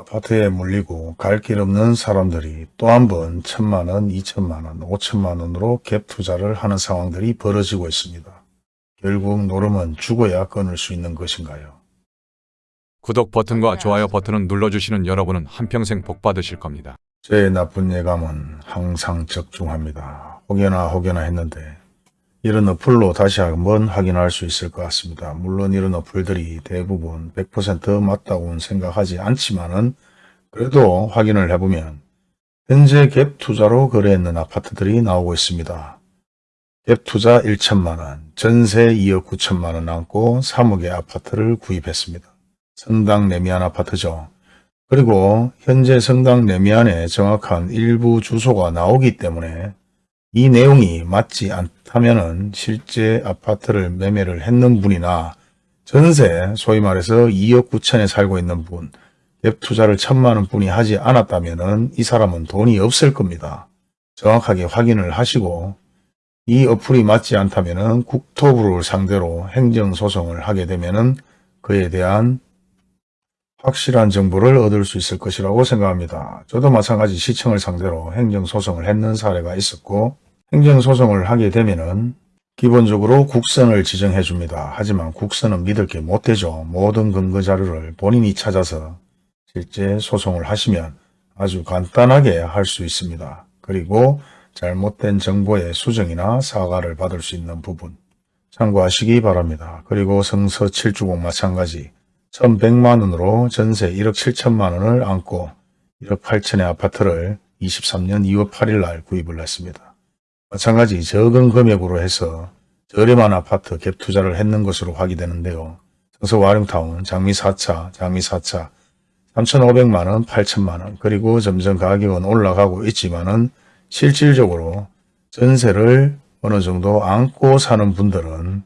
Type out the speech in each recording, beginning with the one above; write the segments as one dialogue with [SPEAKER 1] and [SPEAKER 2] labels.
[SPEAKER 1] 아파트에 물리고 갈 길 없는 사람들이 또 한 번 천만원, 이천만원, 오천만원으로 갭 투자를 하는 상황들이 벌어지고 있습니다. 결국 노름은 죽어야 끊을 수 있는 것인가요?
[SPEAKER 2] 구독 버튼과 좋아요 버튼을 눌러주시는 여러분은 한평생 복 받으실 겁니다.
[SPEAKER 1] 제 나쁜 예감은 항상 적중합니다. 혹여나 혹여나 했는데 이런 어플로 다시 한번 확인할 수 있을 것 같습니다. 물론 이런 어플들이 대부분 100% 맞다고는 생각하지 않지만 은 그래도 확인을 해보면 현재 갭 투자로 거래했는 아파트들이 나오고 있습니다. 갭 투자 1천만원, 전세 2억 9천만원 남고 3억의 아파트를 구입했습니다. 성당 내미안 아파트죠. 그리고 현재 성당 내미안에 정확한 일부 주소가 나오기 때문에 이 내용이 맞지 않다면 실제 아파트를 매매를 했는 분이나 전세 소위 말해서 2억 9천에 살고 있는 분, 갭 투자를 천만 원 분이 하지 않았다면 이 사람은 돈이 없을 겁니다. 정확하게 확인을 하시고 이 어플이 맞지 않다면 국토부를 상대로 행정소송을 하게 되면 그에 대한 확실한 정보를 얻을 수 있을 것이라고 생각합니다. 저도 마찬가지 시청을 상대로 행정소송을 했는 사례가 있었고 행정소송을 하게 되면은 기본적으로 국선을 지정해 줍니다. 하지만 국선은 믿을 게 못 되죠. 모든 근거 자료를 본인이 찾아서 실제 소송을 하시면 아주 간단하게 할 수 있습니다. 그리고 잘못된 정보의 수정이나 사과를 받을 수 있는 부분 참고하시기 바랍니다. 그리고 성서 7주공 마찬가지 1100만원으로 전세 1억 7천만원을 안고 1억 8천의 아파트를 23년 2월 8일 날 구입을 했습니다. 마찬가지 적은 금액으로 해서 저렴한 아파트 갭 투자를 했는 것으로 확인되는데요. 성서 와룡타운, 장미 4차, 장미 4차 3,500만원, 8천만원 그리고 점점 가격은 올라가고 있지만은 실질적으로 전세를 어느 정도 안고 사는 분들은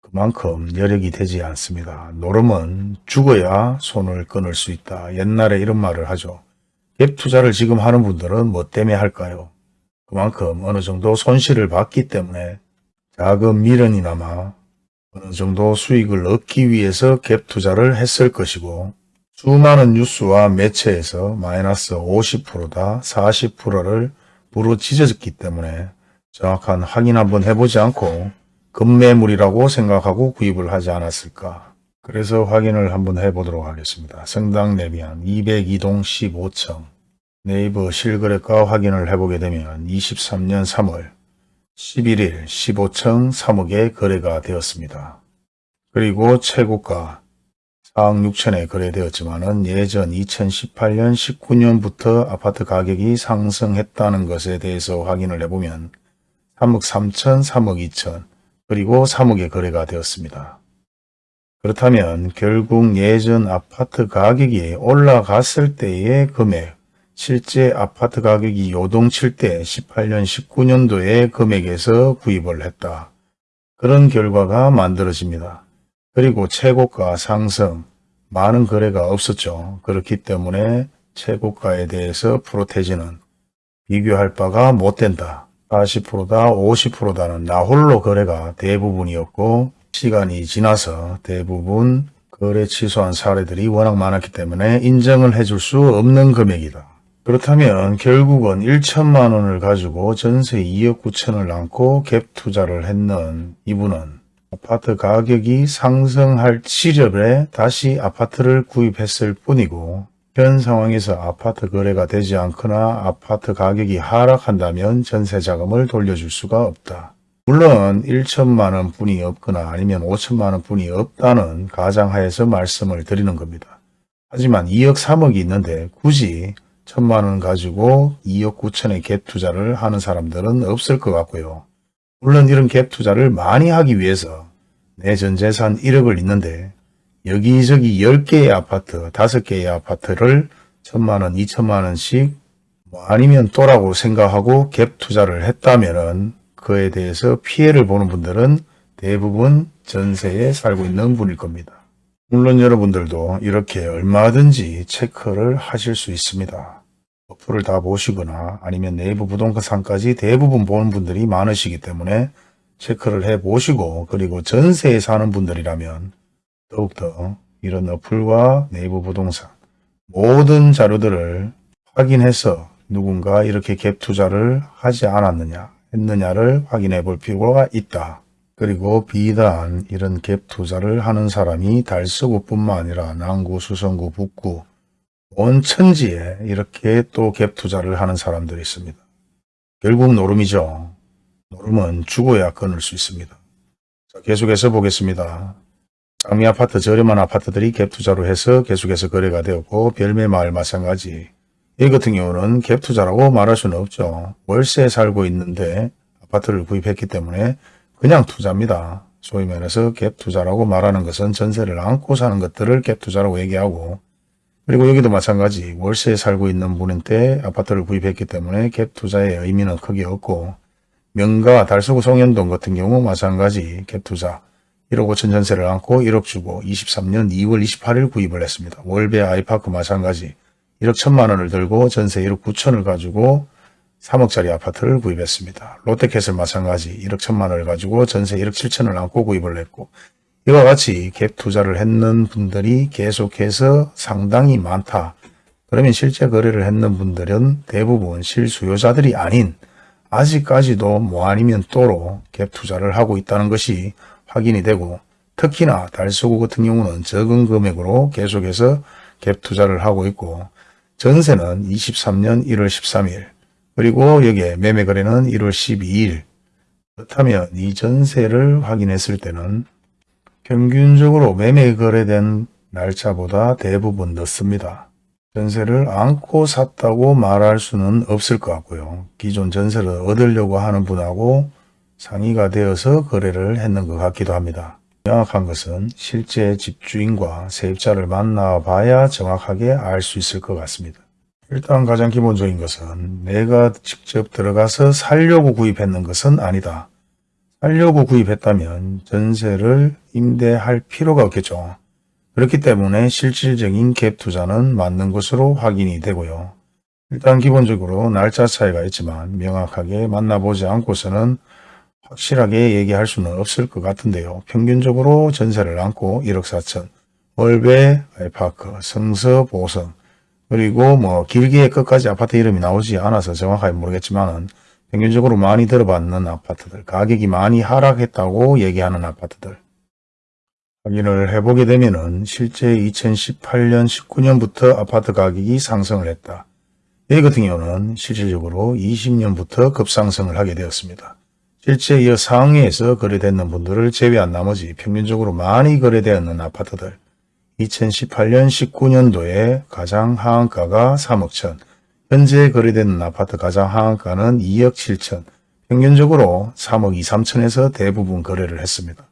[SPEAKER 1] 그만큼 여력이 되지 않습니다. 노름은 죽어야 손을 끊을 수 있다. 옛날에 이런 말을 하죠. 갭 투자를 지금 하는 분들은 뭐 때문에 할까요? 그만큼 어느 정도 손실을 봤기 때문에 작은 미련이나마 어느 정도 수익을 얻기 위해서 갭 투자를 했을 것이고 수많은 뉴스와 매체에서 마이너스 50%다 40%를 부르짖어졌기 때문에 정확한 확인 한번 해보지 않고 급매물이라고 생각하고 구입을 하지 않았을까. 그래서 확인을 한번 해보도록 하겠습니다. 성당 내비한 202동 15층 네이버 실거래가 확인을 해보게 되면 23년 3월 11일 15층 3억에 거래가 되었습니다. 그리고 최고가 4억 6천에 거래되었지만 예전 2018년 19년부터 아파트 가격이 상승했다는 것에 대해서 확인을 해보면 3억 3천, 3억 2천, 그리고 3억에 거래가 되었습니다. 그렇다면 결국 예전 아파트 가격이 올라갔을 때의 금액, 실제 아파트 가격이 요동칠 때 18년, 19년도의 금액에서 구입을 했다. 그런 결과가 만들어집니다. 그리고 최고가 상승, 많은 거래가 없었죠. 그렇기 때문에 최고가에 대해서 프로테지는 비교할 바가 못 된다. 40%다 50%다는 나홀로 거래가 대부분이었고 시간이 지나서 대부분 거래 취소한 사례들이 워낙 많았기 때문에 인정을 해줄 수 없는 금액이다. 그렇다면 결국은 1천만 원을 가지고 전세 2억 9천을 안고 갭 투자를 했는 이분은 아파트 가격이 상승할 시절에 다시 아파트를 구입했을 뿐이고 현 상황에서 아파트 거래가 되지 않거나 아파트 가격이 하락한다면 전세 자금을 돌려줄 수가 없다. 물론 1천만 원 분이 없거나 아니면 5천만 원 분이 없다는 가정하에서 말씀을 드리는 겁니다. 하지만 2억 3억이 있는데 굳이 천만 원 가지고 2억 9천의 갭 투자를 하는 사람들은 없을 것 같고요. 물론 이런 갭 투자를 많이 하기 위해서 내 전 재산 1억을 있는데 여기저기 10개의 아파트, 5개의 아파트를 천만원, 이천만 원씩 뭐 아니면 또라고 생각하고 갭 투자를 했다면 그에 대해서 피해를 보는 분들은 대부분 전세에 살고 있는 분일 겁니다. 물론 여러분들도 이렇게 얼마든지 체크를 하실 수 있습니다. 어플을 다 보시거나 아니면 네이버 부동산까지 대부분 보는 분들이 많으시기 때문에 체크를 해 보시고 그리고 전세에 사는 분들이라면 더욱더 이런 어플과 네이버 부동산 모든 자료들을 확인해서 누군가 이렇게 갭 투자를 하지 않았느냐 했느냐를 확인해 볼 필요가 있다. 그리고 비단 이런 갭 투자를 하는 사람이 달서구뿐만 아니라 남구, 수성구, 북구 온 천지에 이렇게 또 갭 투자를 하는 사람들이 있습니다. 결국 노름이죠. 노름은 죽어야 끊을 수 있습니다. 자, 계속해서 보겠습니다. 장미 아파트 저렴한 아파트들이 갭 투자로 해서 계속해서 거래가 되었고 별매 마을 마찬가지 이 같은 경우는 갭 투자라고 말할 수는 없죠. 월세에 살고 있는데 아파트를 구입했기 때문에 그냥 투자입니다. 소위 말해서 갭 투자라고 말하는 것은 전세를 안고 사는 것들을 갭 투자라고 얘기하고 그리고 여기도 마찬가지 월세에 살고 있는 분인데 아파트를 구입했기 때문에 갭 투자의 의미는 크게 없고 명가 달서구 송현동 같은 경우 마찬가지 갭 투자 1억 5천 전세를 안고 1억 주고 23년 2월 28일 구입을 했습니다. 월배 아이파크 마찬가지 1억 1천만 원을 들고 전세 1억 9천을 가지고 3억짜리 아파트를 구입했습니다. 롯데캐슬 마찬가지 1억 1천만 원을 가지고 전세 1억 7천을 안고 구입을 했고 이와 같이 갭 투자를 했는 분들이 계속해서 상당히 많다. 그러면 실제 거래를 했는 분들은 대부분 실수요자들이 아닌 아직까지도 뭐 아니면 또로 갭 투자를 하고 있다는 것이 확인이 되고 특히나 달서구 같은 경우는 적은 금액으로 계속해서 갭 투자를 하고 있고 전세는 23년 1월 13일 그리고 여기에 매매 거래는 1월 12일 그렇다면 이 전세를 확인했을 때는 평균적으로 매매 거래된 날짜보다 대부분 늦습니다. 전세를 안고 샀다고 말할 수는 없을 것 같고요. 기존 전세를 얻으려고 하는 분하고 상의가 되어서 거래를 했는 것 같기도 합니다. 명확한 것은 실제 집주인과 세입자를 만나봐야 정확하게 알 수 있을 것 같습니다. 일단 가장 기본적인 것은 내가 직접 들어가서 살려고 구입했는 것은 아니다. 살려고 구입했다면 전세를 임대할 필요가 없겠죠. 그렇기 때문에 실질적인 갭 투자는 맞는 것으로 확인이 되고요. 일단 기본적으로 날짜 차이가 있지만 명확하게 만나보지 않고서는 확실하게 얘기할 수는 없을 것 같은데요. 평균적으로 전세를 안고 1억 4천, 월배, 아이파크, 성서, 보성, 그리고 뭐 길게 끝까지 아파트 이름이 나오지 않아서 정확하게 모르겠지만은 평균적으로 많이 들어받는 아파트들, 가격이 많이 하락했다고 얘기하는 아파트들 확인을 해보게 되면 은 실제 2018년, 19년부터 아파트 가격이 상승을 했다. 이 같은 경우는 실질적으로 20년부터 급상승을 하게 되었습니다. 실제 이 상해에서 거래되는 분들을 제외한 나머지 평균적으로 많이 거래되었는 아파트들 2018년 19년도에 가장 하한가가 3억 천, 현재 거래되는 아파트 가장 하한가는 2억 7천, 평균적으로 3억 2, 3천에서 대부분 거래를 했습니다.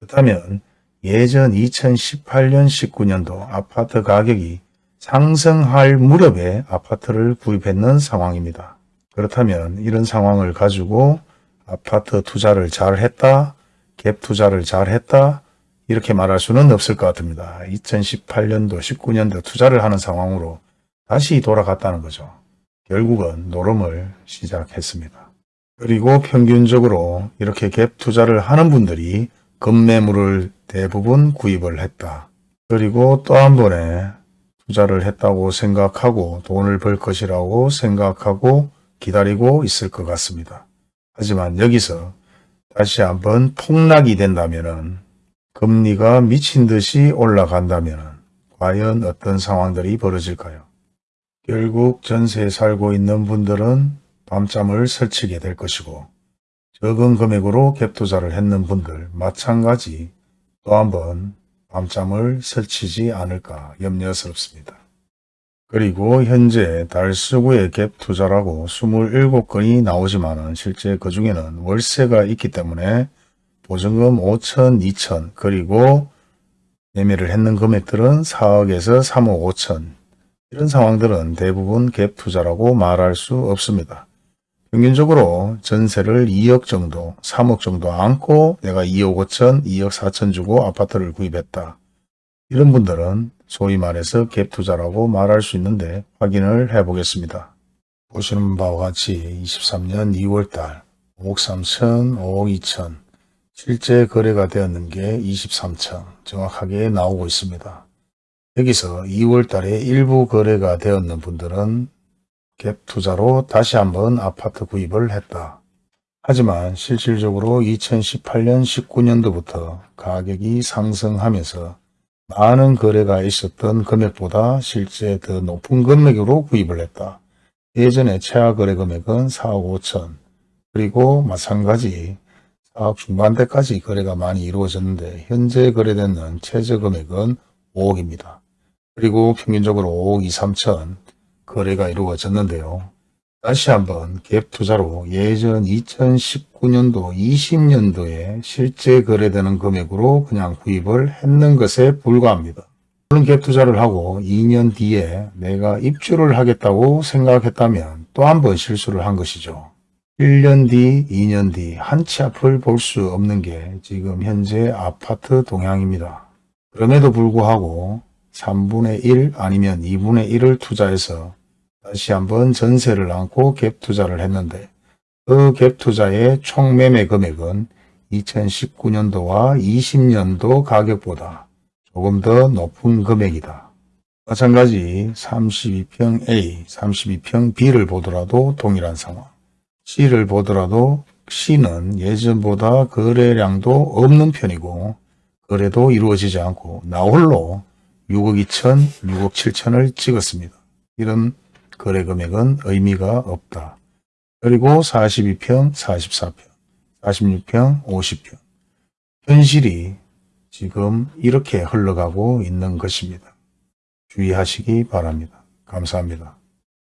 [SPEAKER 1] 그렇다면 예전 2018년 19년도 아파트 가격이 상승할 무렵에 아파트를 구입했는 상황입니다. 그렇다면 이런 상황을 가지고 아파트 투자를 잘 했다, 갭 투자를 잘 했다, 이렇게 말할 수는 없을 것 같습니다. 2018년도, 19년도 투자를 하는 상황으로 다시 돌아갔다는 거죠. 결국은 노름을 시작했습니다. 그리고 평균적으로 이렇게 갭 투자를 하는 분들이 급매물을 대부분 구입을 했다. 그리고 또 한 번에 투자를 했다고 생각하고 돈을 벌 것이라고 생각하고 기다리고 있을 것 같습니다. 하지만 여기서 다시 한번 폭락이 된다면 금리가 미친 듯이 올라간다면 과연 어떤 상황들이 벌어질까요? 결국 전세에 살고 있는 분들은 밤잠을 설치게 될 것이고 적은 금액으로 갭 투자를 했는 분들 마찬가지 또 한번 밤잠을 설치지 않을까 염려스럽습니다. 그리고 현재 달서구의 갭 투자라고 27건이 나오지만 실제 그 중에는 월세가 있기 때문에 보증금 5천, 2천 그리고 매매를 했는 금액들은 4억에서 3억 5천 이런 상황들은 대부분 갭 투자라고 말할 수 없습니다. 평균적으로 전세를 2억 정도, 3억 정도 안고 내가 2억 5천, 2억 4천 주고 아파트를 구입했다. 이런 분들은 소위 말해서 갭 투자라고 말할 수 있는데 확인을 해 보겠습니다. 보시는 바와 같이 23년 2월달 5억 3천, 5억 2천 실제 거래가 되었는 게 23천 정확하게 나오고 있습니다. 여기서 2월 달에 일부 거래가 되었는 분들은 갭 투자로 다시 한번 아파트 구입을 했다. 하지만 실질적으로 2018년 19년도부터 가격이 상승하면서 많은 거래가 있었던 금액보다 실제 더 높은 금액으로 구입을 했다. 예전에 최하 거래 금액은 4억 5천 그리고 마찬가지 4억 중반대까지 거래가 많이 이루어졌는데 현재 거래되는 최저 금액은 5억입니다. 그리고 평균적으로 5억 2, 3천 거래가 이루어졌는데요. 다시 한번 갭 투자로 예전 2019년도, 20년도에 실제 거래되는 금액으로 그냥 구입을 했는 것에 불과합니다. 물론 갭 투자를 하고 2년 뒤에 내가 입주를 하겠다고 생각했다면 또 한 번 실수를 한 것이죠. 1년 뒤, 2년 뒤 한 치 앞을 볼 수 없는 게 지금 현재 아파트 동향입니다. 그럼에도 불구하고 3분의 1 아니면 2분의 1을 투자해서 다시 한번 전세를 안고 갭 투자를 했는데 그 갭 투자의 총 매매 금액은 2019년도와 20년도 가격보다 조금 더 높은 금액이다. 마찬가지 32평 A, 32평 B를 보더라도 동일한 상황. C를 보더라도 C는 예전보다 거래량도 없는 편이고 거래도 이루어지지 않고 나홀로 6억 2천, 6억 7천을 찍었습니다. 이런 거래 금액은 의미가 없다. 그리고 42평, 44평, 46평, 50평. 현실이 지금 이렇게 흘러가고 있는 것입니다. 주의하시기 바랍니다. 감사합니다.